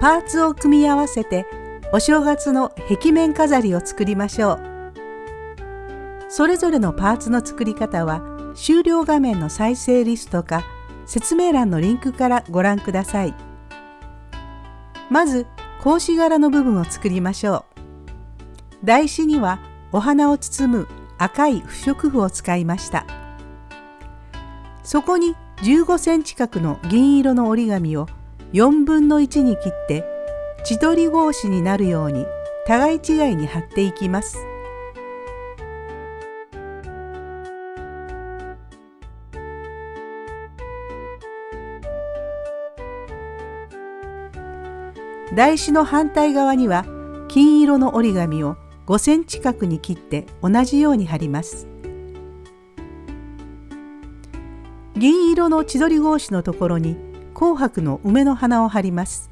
パーツを組み合わせてお正月の壁面飾りを作りましょう。それぞれのパーツの作り方は終了画面の再生リストか説明欄のリンクからご覧ください。まず格子柄の部分を作りましょう。台紙にはお花を包む赤い不織布を使いました。そこに15センチ角の銀色の折り紙を4分の1に切って千鳥格子になるように互い違いに貼っていきます。台紙の反対側には金色の折り紙を5センチ角に切って同じように貼ります。銀色の千鳥格子のところに紅白の梅の花を貼ります。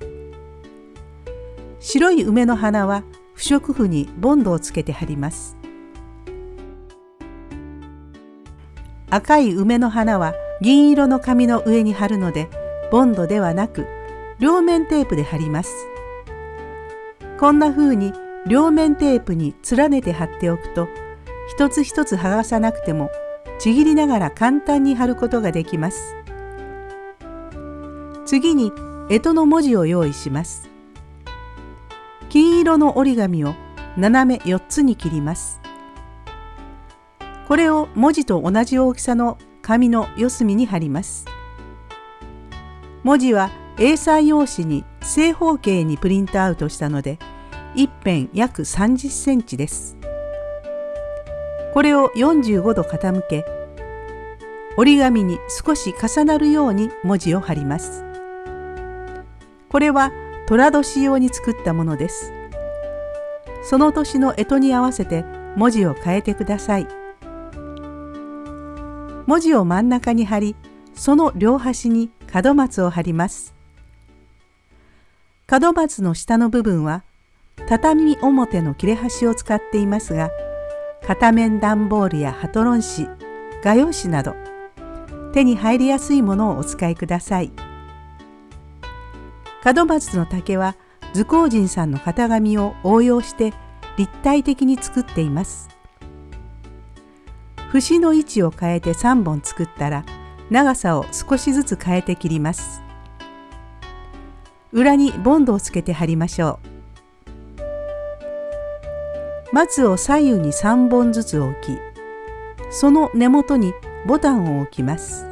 白い梅の花は不織布にボンドをつけて貼ります。赤い梅の花は銀色の紙の上に貼るのでボンドではなく両面テープで貼ります。こんな風に両面テープに連ねて貼っておくと一つ一つ剥がさなくてもちぎりながら簡単に貼ることができます。次に干支の文字を用意します。金色の折り紙を斜め4つに切ります。これを文字と同じ大きさの紙の四隅に貼ります。文字は A3 用紙に正方形にプリントアウトしたので一辺約30センチです。これを45度傾け折り紙に少し重なるように文字を貼ります。これは寅年用に作ったものです。その年の干支に合わせて文字を変えてください。文字を真ん中に貼り、その両端に門松を貼ります。門松の下の部分は畳表の切れ端を使っていますが片面段ボールやハトロン紙画用紙など手に入りやすいものをお使いください門松の竹は図工人さんの型紙を応用して立体的に作っています。節の位置を変えて3本作ったら長さを少しずつ変えて切ります。裏にボンドをつけて貼りましょう。松を左右に3本ずつ置きその根元にボタンを置きます。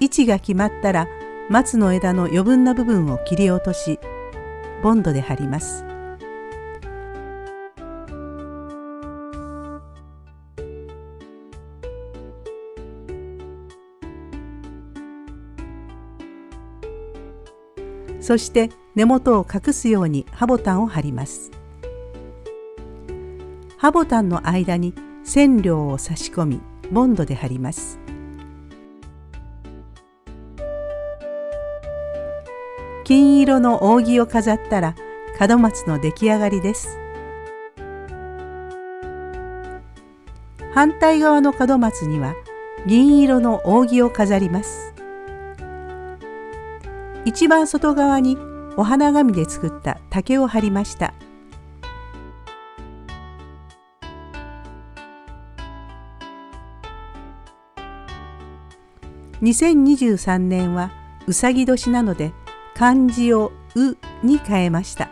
位置が決まったら松の枝の余分な部分を切り落としボンドで貼ります。そして根元を隠すように刃ボタンを貼ります。刃ボタンの間に染料を差し込みボンドで貼ります。金色の扇を飾ったら門松の出来上がりです。反対側の門松には銀色の扇を飾ります。一番外側にお花紙で作った竹を貼りました。2023年はうさぎ年なので漢字を「う」に変えました。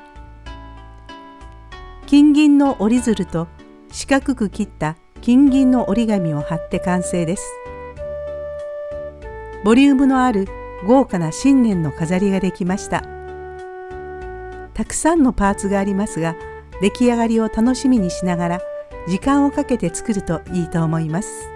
金銀の折り鶴と四角く切った金銀の折り紙を貼って完成です。ボリュームのある豪華な新年の飾りができました。たくさんのパーツがありますが出来上がりを楽しみにしながら時間をかけて作るといいと思います。